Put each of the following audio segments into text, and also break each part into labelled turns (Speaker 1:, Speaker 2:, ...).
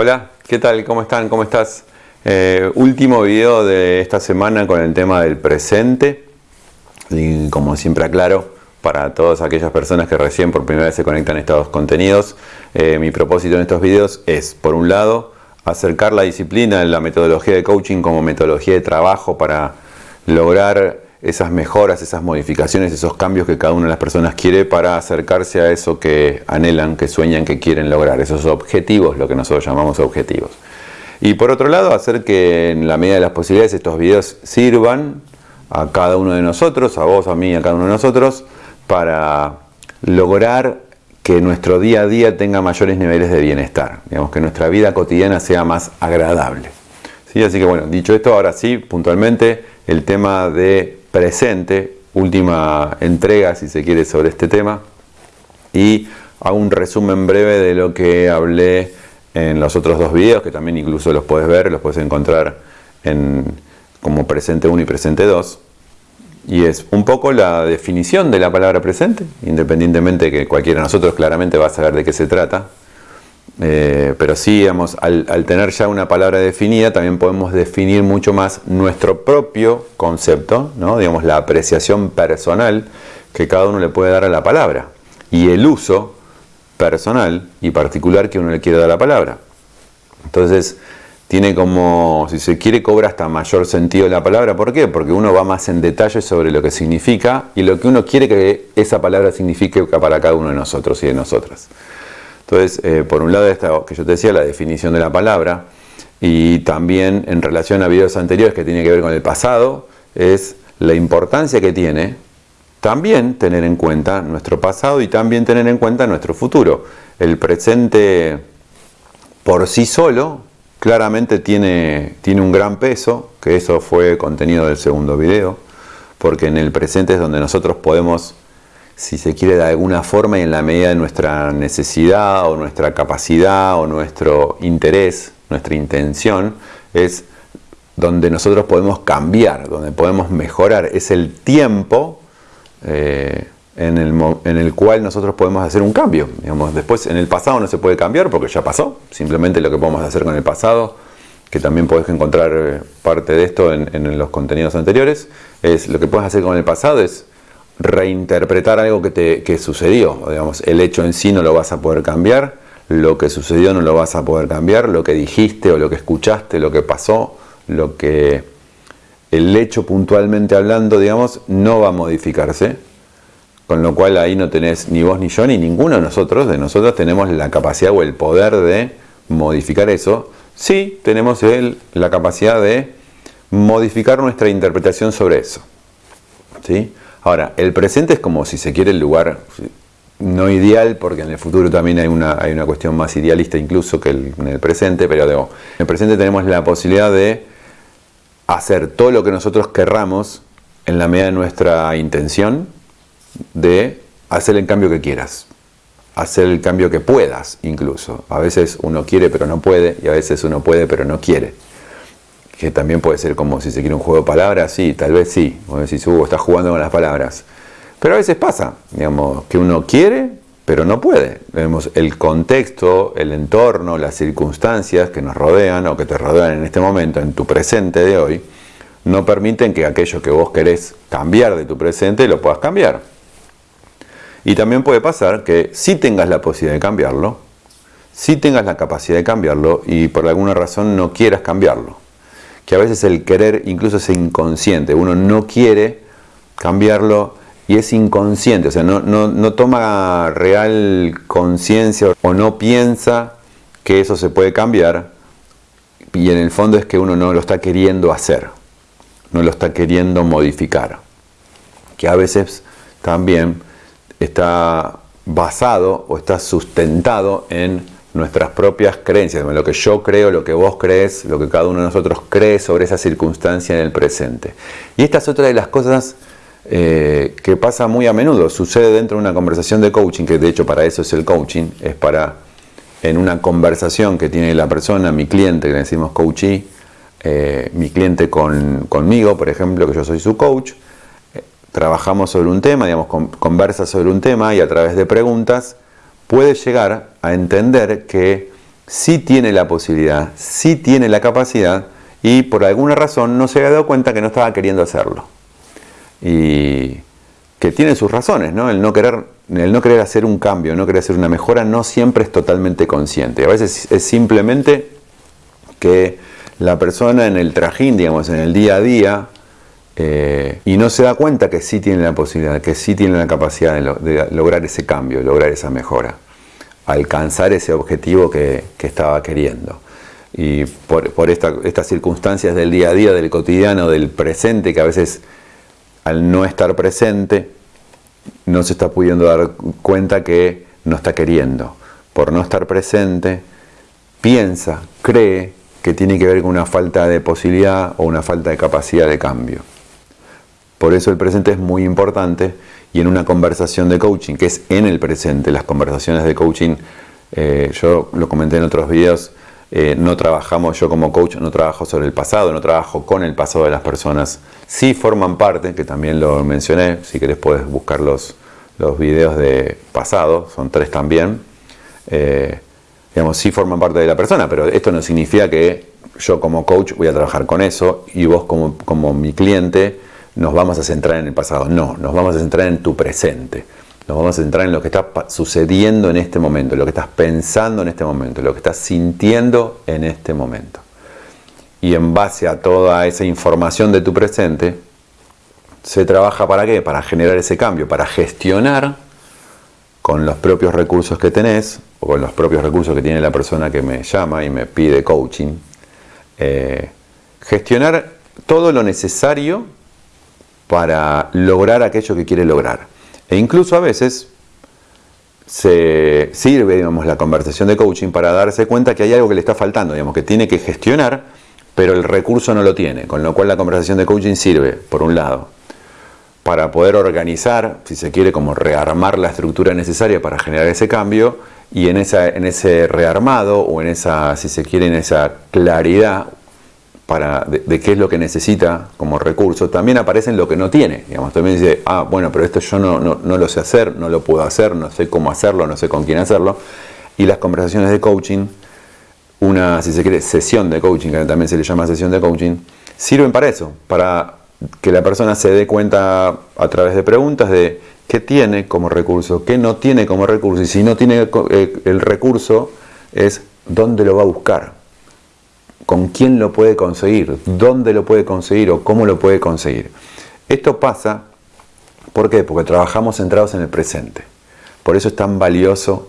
Speaker 1: Hola, ¿qué tal? ¿Cómo están? ¿Cómo estás? Eh, último video de esta semana con el tema del presente. Y como siempre aclaro, para todas aquellas personas que recién por primera vez se conectan a estos contenidos, eh, mi propósito en estos videos es, por un lado, acercar la disciplina, la metodología de coaching como metodología de trabajo para lograr esas mejoras, esas modificaciones, esos cambios que cada una de las personas quiere para acercarse a eso que anhelan, que sueñan, que quieren lograr, esos objetivos, lo que nosotros llamamos objetivos. Y por otro lado, hacer que en la medida de las posibilidades estos videos sirvan a cada uno de nosotros, a vos, a mí, a cada uno de nosotros, para lograr que nuestro día a día tenga mayores niveles de bienestar, digamos que nuestra vida cotidiana sea más agradable. ¿Sí? Así que bueno, dicho esto, ahora sí, puntualmente, el tema de presente, última entrega si se quiere sobre este tema. Y hago un resumen breve de lo que hablé en los otros dos videos que también incluso los puedes ver, los puedes encontrar en, como presente 1 y presente 2 y es un poco la definición de la palabra presente, independientemente de que cualquiera de nosotros claramente va a saber de qué se trata, eh, pero sí, al, tener ya una palabra definida, también podemos definir mucho más nuestro propio concepto, ¿no? digamos, la apreciación personal que cada uno le puede dar a la palabra y el uso personal y particular que uno le quiere dar a la palabra. Entonces, tiene como, si se quiere, cobra hasta mayor sentido la palabra. ¿Por qué? Porque uno va más en detalle sobre lo que significa y lo que uno quiere que esa palabra signifique para cada uno de nosotros y de nosotras. Entonces, eh, por un lado, esta que yo te decía, la definición de la palabra, y también en relación a videos anteriores que tiene que ver con el pasado, es la importancia que tiene también tener en cuenta nuestro pasado y también tener en cuenta nuestro futuro. El presente por sí solo claramente tiene, tiene un gran peso, que eso fue contenido del segundo video, porque en el presente es donde nosotros podemos si se quiere de alguna forma y en la medida de nuestra necesidad o nuestra capacidad o nuestro interés, nuestra intención, es donde nosotros podemos cambiar, donde podemos mejorar. Es el tiempo eh, en, el, cual nosotros podemos hacer un cambio. Digamos, después en el pasado no se puede cambiar porque ya pasó. Simplemente lo que podemos hacer con el pasado, que también podés encontrar eh, parte de esto en, en los contenidos anteriores, es lo que puedes hacer con el pasado es reinterpretar algo que, te, sucedió. Digamos, el hecho en sí no lo vas a poder cambiar, lo que sucedió no lo vas a poder cambiar, lo que dijiste o lo que escuchaste, lo que pasó, lo que el hecho puntualmente hablando, digamos, no va a modificarse. Con lo cual ahí no tenés ni vos ni yo ni ninguno de nosotros, de nosotros tenemos la capacidad o el poder de modificar eso. Sí, tenemos el, la capacidad de modificar nuestra interpretación sobre eso. ¿Sí? Ahora, el presente es como si se quiere el lugar no ideal, porque en el futuro también hay una, hay una cuestión más idealista incluso que en el presente, pero en el presente tenemos la posibilidad de hacer todo lo que nosotros querramos en la medida de nuestra intención de hacer el cambio que quieras, hacer el cambio que puedas incluso. A veces uno quiere pero no puede y a veces uno puede pero no quiere que también puede ser como si se quiere un juego de palabras, sí, tal vez sí, como decís, Hugo, estás jugando con las palabras. Pero a veces pasa, digamos, que uno quiere, pero no puede. Vemos el contexto, el entorno, las circunstancias que nos rodean o que te rodean en este momento, en tu presente de hoy, no permiten que aquello que vos querés cambiar de tu presente lo puedas cambiar. Y también puede pasar que si tengas la posibilidad de cambiarlo, si tengas la capacidad de cambiarlo y por alguna razón no quieras cambiarlo que a veces el querer incluso es inconsciente, uno no quiere cambiarlo y es inconsciente, o sea, no, no, toma real conciencia o no piensa que eso se puede cambiar y en el fondo es que uno no lo está queriendo hacer, no lo está queriendo modificar, que a veces también está basado o está sustentado en nuestras propias creencias, lo que yo creo, lo que vos crees, lo que cada uno de nosotros cree sobre esa circunstancia en el presente. Y esta es otra de las cosas eh, que pasa muy a menudo, sucede dentro de una conversación de coaching, que de hecho para eso es el coaching, es para en una conversación que tiene la persona, mi cliente, que le decimos coachee, eh, mi cliente conmigo, por ejemplo, que yo soy su coach, eh, trabajamos sobre un tema, digamos, conversa sobre un tema y a través de preguntas puede llegar entender que sí tiene la posibilidad, sí tiene la capacidad y por alguna razón no se había dado cuenta que no estaba queriendo hacerlo. Y que tiene sus razones, ¿no? El no querer, el no querer hacer un cambio, no querer hacer una mejora, no siempre es totalmente consciente. A veces es simplemente que la persona en el trajín, digamos, en el día a día, eh, y no se da cuenta que sí tiene la posibilidad, que sí tiene la capacidad de, lograr ese cambio, lograr esa mejora, alcanzar ese objetivo que, estaba queriendo. Y por, estas circunstancias del día a día, del cotidiano, del presente, que a veces al no estar presente no se está pudiendo dar cuenta que no está queriendo. Por no estar presente, piensa, cree que tiene que ver con una falta de posibilidad o una falta de capacidad de cambio. Por eso el presente es muy importante y en una conversación de coaching, que es en el presente, las conversaciones de coaching, eh, yo lo comenté en otros videos, eh, no trabajamos, yo como coach no trabajo sobre el pasado, no trabajo con el pasado de las personas. Sí forman parte, que también lo mencioné, si querés puedes buscar los, los videos de pasado, son tres también. Eh, digamos, sí forman parte de la persona, pero esto no significa que yo como coach voy a trabajar con eso y vos como, como mi cliente nos vamos a centrar en el pasado. No, nos vamos a centrar en tu presente. Nos vamos a centrar en lo que está sucediendo en este momento, lo que estás pensando en este momento, lo que estás sintiendo en este momento. Y en base a toda esa información de tu presente, se trabaja para qué? Para generar ese cambio, para gestionar con los propios recursos que tenés o con los propios recursos que tiene la persona que me llama y me pide coaching, eh, gestionar todo lo necesario para lograr aquello que quiere lograr. E incluso a veces se sirve, digamos, la conversación de coaching para darse cuenta que hay algo que le está faltando, digamos, que tiene que gestionar, pero el recurso no lo tiene, con lo cual la conversación de coaching sirve, por un lado, para poder organizar, si se quiere, como rearmar la estructura necesaria para generar ese cambio, y en, esa, en ese rearmado o en esa, si se quiere, en esa claridad para, de, qué es lo que necesita como recurso, también aparece en lo que no tiene. Digamos, también dice, ah, bueno, pero esto yo no, no, lo sé hacer, no lo puedo hacer, no sé cómo hacerlo, no sé con quién hacerlo. Y las conversaciones de coaching, una, si se quiere, sesión de coaching, que también se le llama sesión de coaching, sirven para eso, para que la persona se dé cuenta a través de preguntas de qué tiene como recurso, qué no tiene como recurso, y si no tiene eh, el recurso, es dónde lo va a buscar con quién lo puede conseguir, dónde lo puede conseguir o cómo lo puede conseguir. Esto pasa, ¿por qué? Porque trabajamos centrados en el presente. Por eso es tan valioso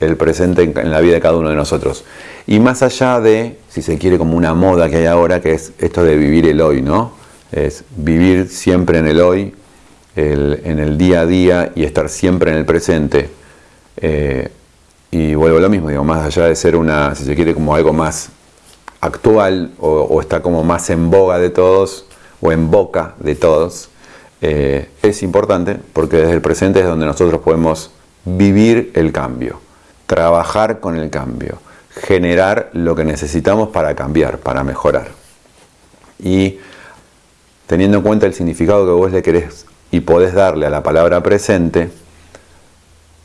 Speaker 1: el presente en la vida de cada uno de nosotros. Y más allá de, si se quiere, como una moda que hay ahora, que es esto de vivir el hoy, ¿no? Es vivir siempre en el hoy, en el día a día y estar siempre en el presente. Eh, y vuelvo a lo mismo, digo, más allá de ser una, si se quiere, como algo más actual o, está como más en boga de todos o en boca de todos, eh, es importante porque desde el presente es donde nosotros podemos vivir el cambio, trabajar con el cambio, generar lo que necesitamos para cambiar, para mejorar. Y teniendo en cuenta el significado que vos le querés y podés darle a la palabra presente,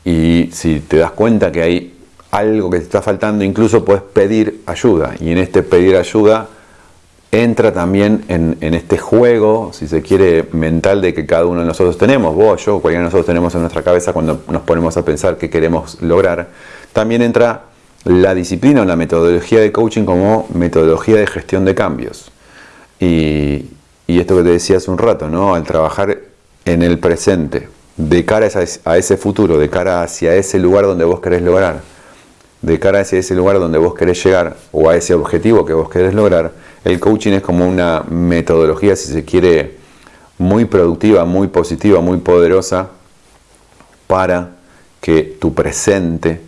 Speaker 1: y si te das cuenta que hay algo que te está faltando, incluso puedes pedir ayuda. Y en este pedir ayuda entra también en, este juego, si se quiere, mental de que cada uno de nosotros tenemos, vos, yo, cualquiera de nosotros tenemos en nuestra cabeza cuando nos ponemos a pensar qué queremos lograr. También entra la disciplina o la metodología de coaching como metodología de gestión de cambios. Y, esto que te decía hace un rato, ¿no? Al trabajar en el presente, de cara a ese futuro, de cara hacia ese lugar donde vos querés lograr de cara hacia ese lugar donde vos querés llegar o a ese objetivo que vos querés lograr, el coaching es como una metodología, si se quiere, muy productiva, muy positiva, muy poderosa para que tu presente,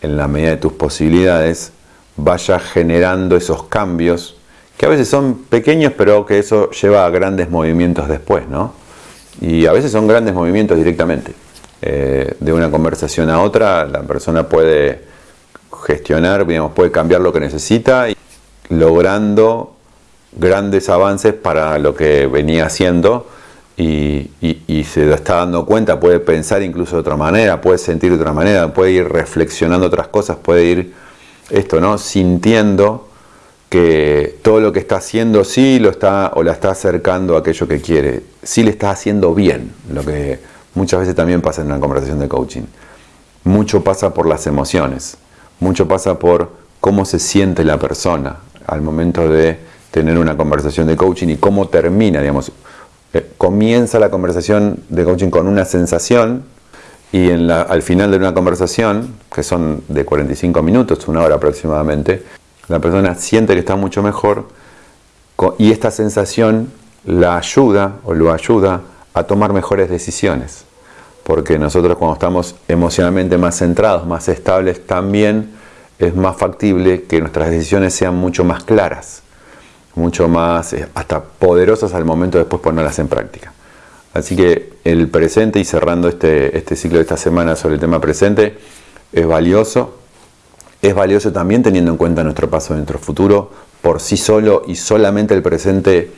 Speaker 1: en la medida de tus posibilidades, vaya generando esos cambios que a veces son pequeños, pero que eso lleva a grandes movimientos después, ¿no? Y a veces son grandes movimientos directamente. Eh, de una conversación a otra, la persona puede gestionar, digamos, puede cambiar lo que necesita, logrando grandes avances para lo que venía haciendo y, se está dando cuenta, puede pensar incluso de otra manera, puede sentir de otra manera, puede ir reflexionando otras cosas, puede ir esto, ¿no? Sintiendo que todo lo que está haciendo sí lo está o la está acercando a aquello que quiere, sí le está haciendo bien, lo que muchas veces también pasa en una conversación de coaching. Mucho pasa por las emociones, mucho pasa por cómo se siente la persona al momento de tener una conversación de coaching y cómo termina, digamos, eh, comienza la conversación de coaching con una sensación y en la, al final de una conversación, que son de 45 minutos, una hora aproximadamente, la persona siente que está mucho mejor y esta sensación la ayuda o lo ayuda a tomar mejores decisiones. Porque nosotros cuando estamos emocionalmente más centrados, más estables, también es más factible que nuestras decisiones sean mucho más claras, mucho más eh, hasta poderosas al momento de después ponerlas en práctica. Así que el presente y cerrando este, este ciclo de esta semana sobre el tema presente es valioso. Es valioso también teniendo en cuenta nuestro paso, nuestro futuro. Por sí solo y solamente el presente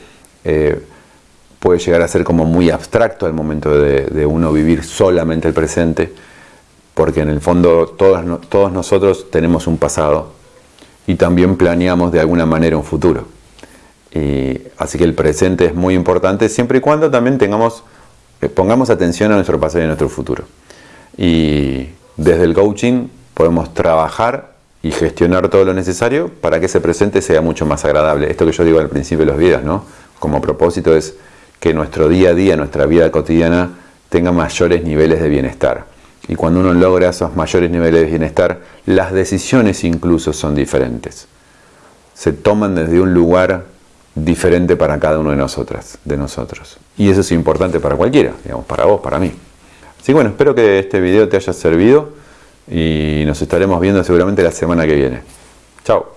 Speaker 1: eh, puede llegar a ser como muy abstracto al momento de, uno vivir solamente el presente. Porque en el fondo todos, todos nosotros tenemos un pasado y también planeamos de alguna manera un futuro. Y, así que el presente es muy importante siempre y cuando también tengamos, eh, pongamos atención a nuestro pasado y a nuestro futuro. Y desde el coaching podemos trabajar y gestionar todo lo necesario para que ese presente sea mucho más agradable. Esto que yo digo al principio de los videos, ¿no? Como propósito es que nuestro día a día, nuestra vida cotidiana tenga mayores niveles de bienestar. Y cuando uno logra esos mayores niveles de bienestar, las decisiones incluso son diferentes. Se toman desde un lugar diferente para cada uno de de nosotros. Y eso es importante para cualquiera, digamos, para vos, para mí. Así que bueno, espero que este video te haya servido y nos estaremos viendo seguramente la semana que viene. Chao.